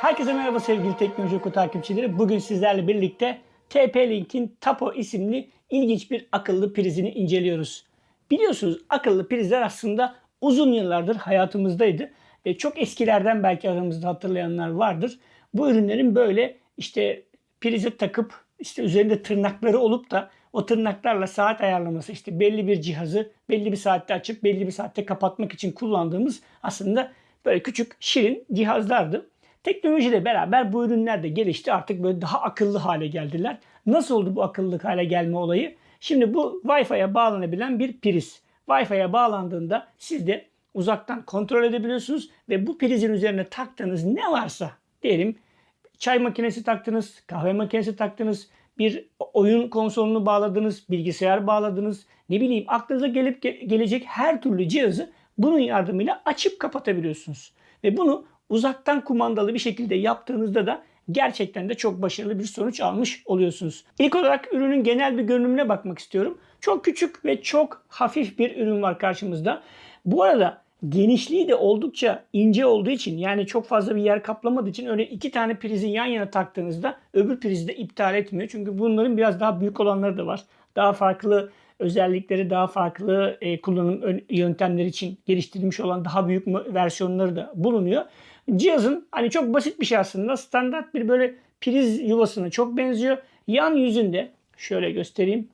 Herkese merhaba sevgili Teknoloji Oku takipçileri. Bugün sizlerle birlikte TP-Link'in Tapo isimli ilginç bir akıllı prizini inceliyoruz. Biliyorsunuz akıllı prizler aslında uzun yıllardır hayatımızdaydı. E, çok eskilerden belki aramızda hatırlayanlar vardır. Bu ürünlerin böyle işte prize takıp işte üzerinde tırnakları olup da o tırnaklarla saat ayarlaması işte belli bir cihazı belli bir saatte açıp belli bir saatte kapatmak için kullandığımız aslında böyle küçük şirin cihazlardı. Teknolojiyle beraber bu ürünler de gelişti. Artık böyle daha akıllı hale geldiler. Nasıl oldu bu akıllı hale gelme olayı? Şimdi bu Wi-Fi'ye bağlanabilen bir priz. Wi-Fi'ye bağlandığında siz de uzaktan kontrol edebiliyorsunuz ve bu prizin üzerine taktığınız ne varsa diyelim çay makinesi taktınız, kahve makinesi taktınız, bir oyun konsolunu bağladınız, bilgisayar bağladınız, ne bileyim aklınıza gelip ge- gelecek her türlü cihazı bunun yardımıyla açıp kapatabiliyorsunuz. Ve bunu uzaktan kumandalı bir şekilde yaptığınızda da gerçekten de çok başarılı bir sonuç almış oluyorsunuz. İlk olarak ürünün genel bir görünümüne bakmak istiyorum. Çok küçük ve çok hafif bir ürün var karşımızda. Bu arada genişliği de oldukça ince olduğu için yani çok fazla bir yer kaplamadığı için öyle iki tane prizi yan yana taktığınızda öbür prizi de iptal etmiyor. Çünkü bunların biraz daha büyük olanları da var. Daha farklı özellikleri, daha farklı e, kullanım ön- yöntemleri için geliştirilmiş olan daha büyük versiyonları da bulunuyor. Cihazın hani çok basit bir şey aslında. Standart bir böyle priz yuvasına çok benziyor. Yan yüzünde şöyle göstereyim.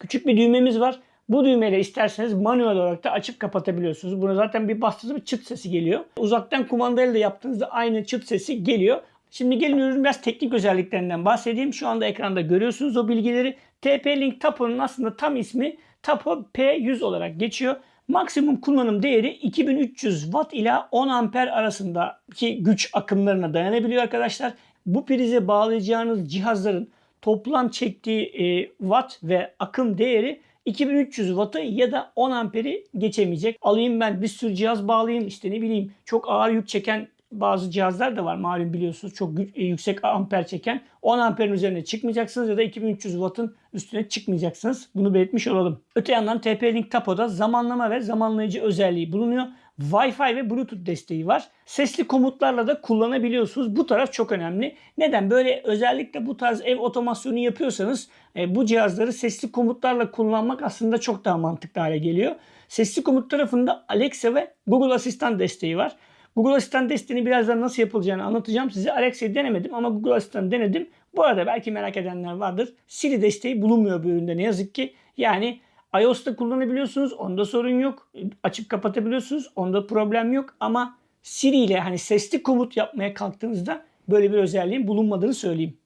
Küçük bir düğmemiz var. Bu düğmeyle isterseniz manuel olarak da açıp kapatabiliyorsunuz. Buna zaten bir bastığınızda bir çıt sesi geliyor. Uzaktan kumandayla da yaptığınızda aynı çıt sesi geliyor. Şimdi gelin ürünün biraz teknik özelliklerinden bahsedeyim. Şu anda ekranda görüyorsunuz o bilgileri. TP-Link Tapo'nun aslında tam ismi Tapo P100 olarak geçiyor. Maksimum kullanım değeri 2300 Watt ila 10 amper arasındaki güç akımlarına dayanabiliyor arkadaşlar. Bu prize bağlayacağınız cihazların toplam çektiği e, watt ve akım değeri 2300 wattı ya da 10 amperi geçemeyecek. Alayım ben bir sürü cihaz bağlayayım işte ne bileyim çok ağır yük çeken bazı cihazlar da var malum biliyorsunuz çok e, yüksek amper çeken 10 amperin üzerine çıkmayacaksınız ya da 2300 wattın üstüne çıkmayacaksınız. Bunu belirtmiş olalım. Öte yandan TP-Link Tapo'da zamanlama ve zamanlayıcı özelliği bulunuyor. Wi-Fi ve Bluetooth desteği var. Sesli komutlarla da kullanabiliyorsunuz. Bu taraf çok önemli. Neden? Böyle özellikle bu tarz ev otomasyonu yapıyorsanız e, bu cihazları sesli komutlarla kullanmak aslında çok daha mantıklı hale geliyor. Sesli komut tarafında Alexa ve Google Asistan desteği var. Google Asistan desteğini birazdan nasıl yapılacağını anlatacağım size. Alexa'yı denemedim ama Google Asistan'ı denedim. Bu arada belki merak edenler vardır. Siri desteği bulunmuyor bu üründe ne yazık ki. Yani iOS'ta kullanabiliyorsunuz. Onda sorun yok. Açıp kapatabiliyorsunuz. Onda problem yok. Ama Siri ile hani sesli komut yapmaya kalktığınızda böyle bir özelliğin bulunmadığını söyleyeyim.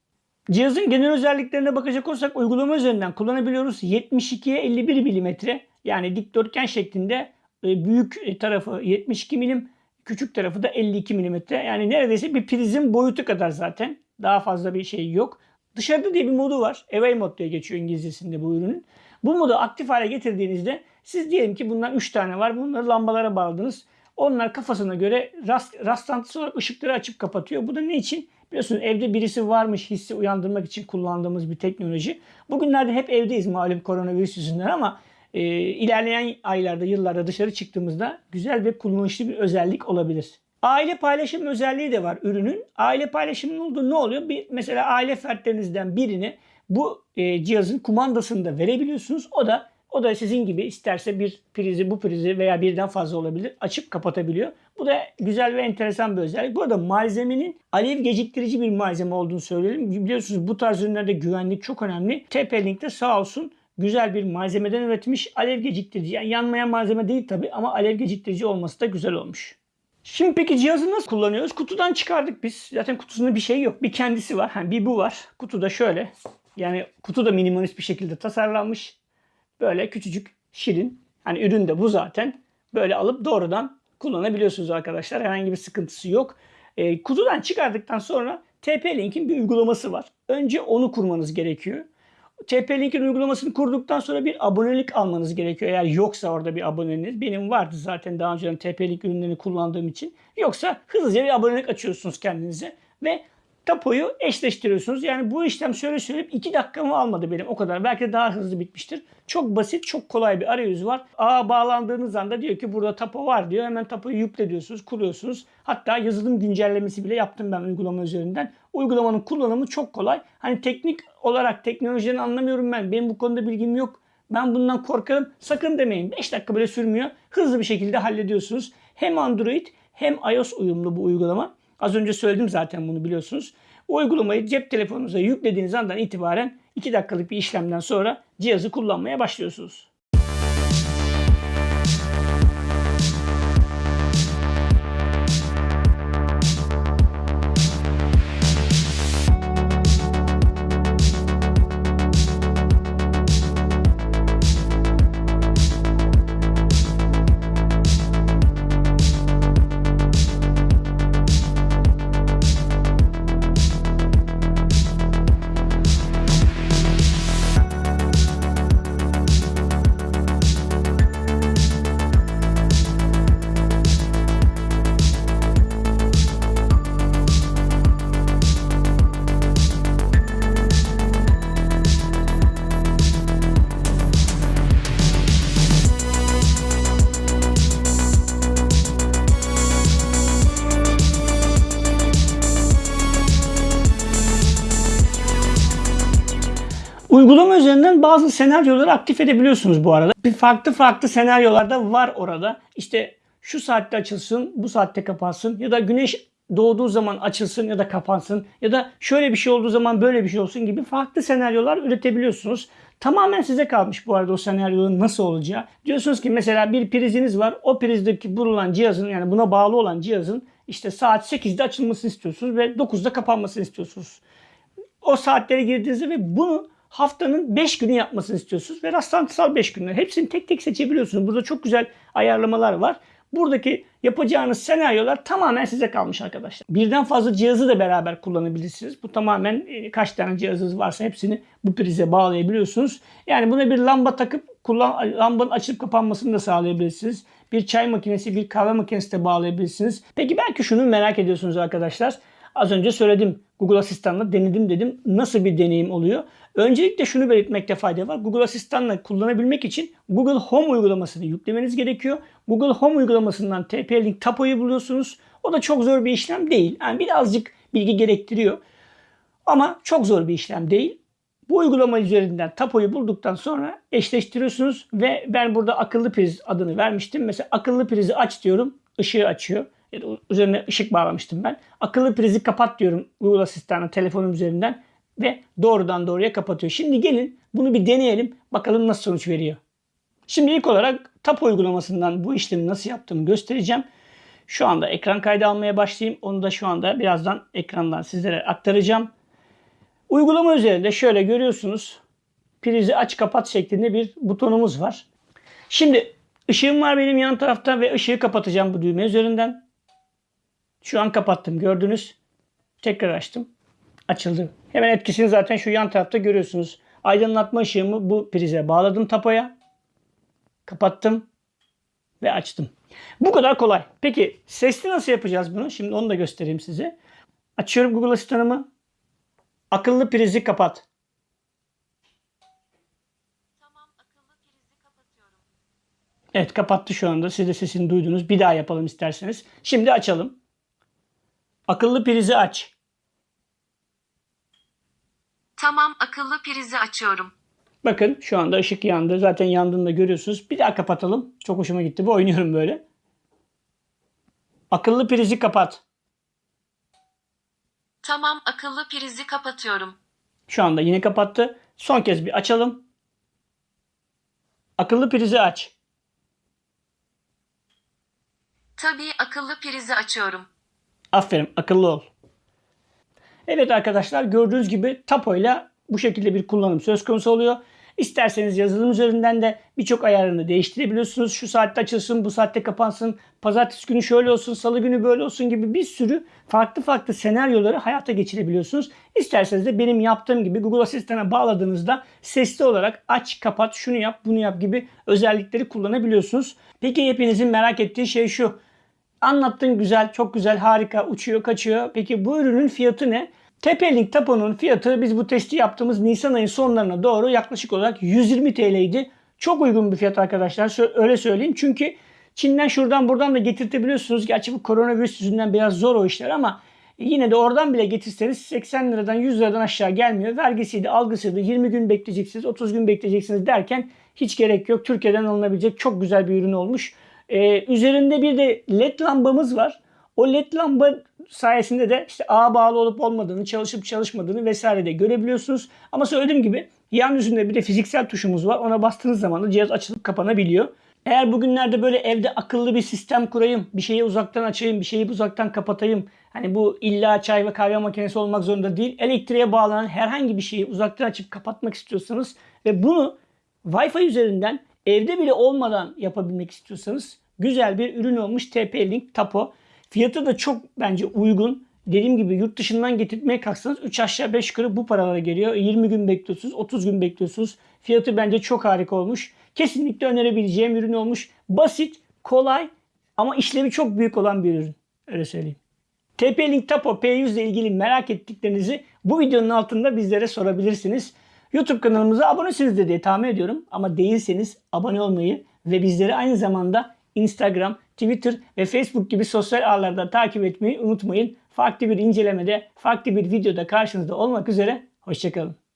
Cihazın genel özelliklerine bakacak olursak uygulama üzerinden kullanabiliyoruz. 72'ye 51 milimetre yani dikdörtgen şeklinde e, büyük tarafı 72 milim, küçük tarafı da 52 milimetre. Yani neredeyse bir prizin boyutu kadar zaten. Daha fazla bir şey yok. Dışarıda diye bir modu var. Away mod diye geçiyor İngilizcesinde bu ürünün. Bu modu aktif hale getirdiğinizde siz diyelim ki bundan 3 tane var. Bunları lambalara bağladınız. Onlar kafasına göre rast, rastlantısı olarak ışıkları açıp kapatıyor. Bu da ne için? Biliyorsunuz evde birisi varmış hissi uyandırmak için kullandığımız bir teknoloji. Bugünlerde hep evdeyiz malum koronavirüs yüzünden ama e, ilerleyen aylarda, yıllarda dışarı çıktığımızda güzel ve kullanışlı bir özellik olabilir. Aile paylaşım özelliği de var ürünün. Aile paylaşımının olduğu ne oluyor? Bir, mesela aile fertlerinizden birini bu e, cihazın kumandasını da verebiliyorsunuz. O da o da sizin gibi isterse bir prizi bu prizi veya birden fazla olabilir açıp kapatabiliyor. Bu da güzel ve enteresan bir özellik. Bu arada malzemenin alev geciktirici bir malzeme olduğunu söyleyelim. Biliyorsunuz bu tarz ürünlerde güvenlik çok önemli. TP-Link de sağ olsun güzel bir malzemeden üretmiş alev geciktirici. Yani yanmayan malzeme değil tabi ama alev geciktirici olması da güzel olmuş. Şimdi peki cihazı nasıl kullanıyoruz? Kutudan çıkardık biz. Zaten kutusunda bir şey yok. Bir kendisi var. Yani bir bu var. Kutuda şöyle. Yani kutu da minimalist bir şekilde tasarlanmış. Böyle küçücük, şirin. Hani ürün de bu zaten. Böyle alıp doğrudan kullanabiliyorsunuz arkadaşlar. Herhangi bir sıkıntısı yok. E, kutudan çıkardıktan sonra TP-Link'in bir uygulaması var. Önce onu kurmanız gerekiyor. TP-Link'in uygulamasını kurduktan sonra bir abonelik almanız gerekiyor. Eğer yoksa orada bir aboneniz. Benim vardı zaten daha önceden TP-Link ürünlerini kullandığım için. Yoksa hızlıca bir abonelik açıyorsunuz kendinize. Ve tapoyu eşleştiriyorsunuz. Yani bu işlem şöyle söyleyeyim 2 dakikamı almadı benim o kadar. Belki de daha hızlı bitmiştir. Çok basit, çok kolay bir arayüz var. Ağa bağlandığınız anda diyor ki burada tapo var diyor. Hemen tapoyu yükle diyorsunuz, kuruyorsunuz. Hatta yazılım güncellemesi bile yaptım ben uygulama üzerinden. Uygulamanın kullanımı çok kolay. Hani teknik olarak teknolojiden anlamıyorum ben. Benim bu konuda bilgim yok. Ben bundan korkarım. Sakın demeyin. 5 dakika bile sürmüyor. Hızlı bir şekilde hallediyorsunuz. Hem Android hem iOS uyumlu bu uygulama. Az önce söyledim zaten bunu biliyorsunuz. O uygulamayı cep telefonunuza yüklediğiniz andan itibaren 2 dakikalık bir işlemden sonra cihazı kullanmaya başlıyorsunuz. Üzerinden bazı senaryoları aktif edebiliyorsunuz bu arada. Bir farklı farklı senaryolarda var orada. İşte şu saatte açılsın, bu saatte kapansın ya da güneş doğduğu zaman açılsın ya da kapansın ya da şöyle bir şey olduğu zaman böyle bir şey olsun gibi farklı senaryolar üretebiliyorsunuz. Tamamen size kalmış bu arada o senaryonun nasıl olacağı. Diyorsunuz ki mesela bir priziniz var. O prizdeki bulunan cihazın yani buna bağlı olan cihazın işte saat 8'de açılmasını istiyorsunuz ve 9'da kapanmasını istiyorsunuz. O saatlere girdiğinizde ve bunu haftanın 5 günü yapmasını istiyorsunuz ve rastlantısal 5 günler. Hepsini tek tek seçebiliyorsunuz. Burada çok güzel ayarlamalar var. Buradaki yapacağınız senaryolar tamamen size kalmış arkadaşlar. Birden fazla cihazı da beraber kullanabilirsiniz. Bu tamamen e, kaç tane cihazınız varsa hepsini bu prize bağlayabiliyorsunuz. Yani buna bir lamba takıp kullan, lambanın açılıp kapanmasını da sağlayabilirsiniz. Bir çay makinesi, bir kahve makinesi de bağlayabilirsiniz. Peki belki şunu merak ediyorsunuz arkadaşlar. Az önce söyledim. Google Asistan'la denedim dedim. Nasıl bir deneyim oluyor? Öncelikle şunu belirtmekte fayda var. Google Asistan'la kullanabilmek için Google Home uygulamasını yüklemeniz gerekiyor. Google Home uygulamasından TP-Link Tapo'yu buluyorsunuz. O da çok zor bir işlem değil. Yani birazcık bilgi gerektiriyor. Ama çok zor bir işlem değil. Bu uygulama üzerinden tapoyu bulduktan sonra eşleştiriyorsunuz ve ben burada akıllı priz adını vermiştim. Mesela akıllı prizi aç diyorum, ışığı açıyor. Ya da üzerine ışık bağlamıştım ben. Akıllı prizi kapat diyorum Google Asistan'a telefonum üzerinden ve doğrudan doğruya kapatıyor. Şimdi gelin bunu bir deneyelim. Bakalım nasıl sonuç veriyor. Şimdi ilk olarak TAP uygulamasından bu işlemi nasıl yaptığımı göstereceğim. Şu anda ekran kaydı almaya başlayayım. Onu da şu anda birazdan ekrandan sizlere aktaracağım. Uygulama üzerinde şöyle görüyorsunuz. Prizi aç kapat şeklinde bir butonumuz var. Şimdi ışığım var benim yan tarafta ve ışığı kapatacağım bu düğme üzerinden. Şu an kapattım gördünüz. Tekrar açtım. Açıldı. Hemen etkisini zaten şu yan tarafta görüyorsunuz. Aydınlatma ışığımı bu prize bağladım tapoya. Kapattım ve açtım. Bu kadar kolay. Peki sesli nasıl yapacağız bunu? Şimdi onu da göstereyim size. Açıyorum Google Asistan'ımı. Akıllı prizi kapat. Tamam akıllı prizi kapatıyorum. Evet kapattı şu anda. Siz de sesini duydunuz. Bir daha yapalım isterseniz. Şimdi açalım. Akıllı prizi aç. Tamam akıllı prizi açıyorum. Bakın şu anda ışık yandı. Zaten yandığını da görüyorsunuz. Bir daha kapatalım. Çok hoşuma gitti. Bu oynuyorum böyle. Akıllı prizi kapat. Tamam akıllı prizi kapatıyorum. Şu anda yine kapattı. Son kez bir açalım. Akıllı prizi aç. Tabii akıllı prizi açıyorum. Aferin akıllı ol. Evet arkadaşlar gördüğünüz gibi Tapo ile bu şekilde bir kullanım söz konusu oluyor. İsterseniz yazılım üzerinden de birçok ayarını değiştirebiliyorsunuz. Şu saatte açılsın, bu saatte kapansın, pazartesi günü şöyle olsun, salı günü böyle olsun gibi bir sürü farklı farklı senaryoları hayata geçirebiliyorsunuz. İsterseniz de benim yaptığım gibi Google Asistan'a bağladığınızda sesli olarak aç, kapat, şunu yap, bunu yap gibi özellikleri kullanabiliyorsunuz. Peki hepinizin merak ettiği şey şu. Anlattın güzel, çok güzel, harika, uçuyor, kaçıyor. Peki bu ürünün fiyatı ne? TP-Link Tapo'nun fiyatı biz bu testi yaptığımız Nisan ayı sonlarına doğru yaklaşık olarak 120 TL'ydi. Çok uygun bir fiyat arkadaşlar. Öyle söyleyeyim. Çünkü Çin'den şuradan buradan da getirtebiliyorsunuz. Gerçi bu koronavirüs yüzünden biraz zor o işler ama yine de oradan bile getirseniz 80 liradan 100 liradan aşağı gelmiyor. Vergisiydi, algısıydı. 20 gün bekleyeceksiniz, 30 gün bekleyeceksiniz derken hiç gerek yok. Türkiye'den alınabilecek çok güzel bir ürün olmuş. Ee, üzerinde bir de led lambamız var. O led lamba sayesinde de işte ağa bağlı olup olmadığını, çalışıp çalışmadığını vesaire de görebiliyorsunuz. Ama söylediğim gibi yan yüzünde bir de fiziksel tuşumuz var. Ona bastığınız zaman da cihaz açılıp kapanabiliyor. Eğer bugünlerde böyle evde akıllı bir sistem kurayım, bir şeyi uzaktan açayım, bir şeyi uzaktan kapatayım. Hani bu illa çay ve kahve makinesi olmak zorunda değil. Elektriğe bağlanan herhangi bir şeyi uzaktan açıp kapatmak istiyorsanız ve bunu Wi-Fi üzerinden evde bile olmadan yapabilmek istiyorsanız güzel bir ürün olmuş TP-Link Tapo. Fiyatı da çok bence uygun. Dediğim gibi yurt dışından getirtmeye kalksanız 3 aşağı 5 yukarı bu paralara geliyor. 20 gün bekliyorsunuz, 30 gün bekliyorsunuz. Fiyatı bence çok harika olmuş. Kesinlikle önerebileceğim ürün olmuş. Basit, kolay ama işlevi çok büyük olan bir ürün. Öyle söyleyeyim. TP-Link Tapo P100 ile ilgili merak ettiklerinizi bu videonun altında bizlere sorabilirsiniz. YouTube kanalımıza abonesiniz diye tahmin ediyorum. Ama değilseniz abone olmayı ve bizleri aynı zamanda Instagram, Twitter ve Facebook gibi sosyal ağlarda takip etmeyi unutmayın. Farklı bir incelemede, farklı bir videoda karşınızda olmak üzere. Hoşçakalın.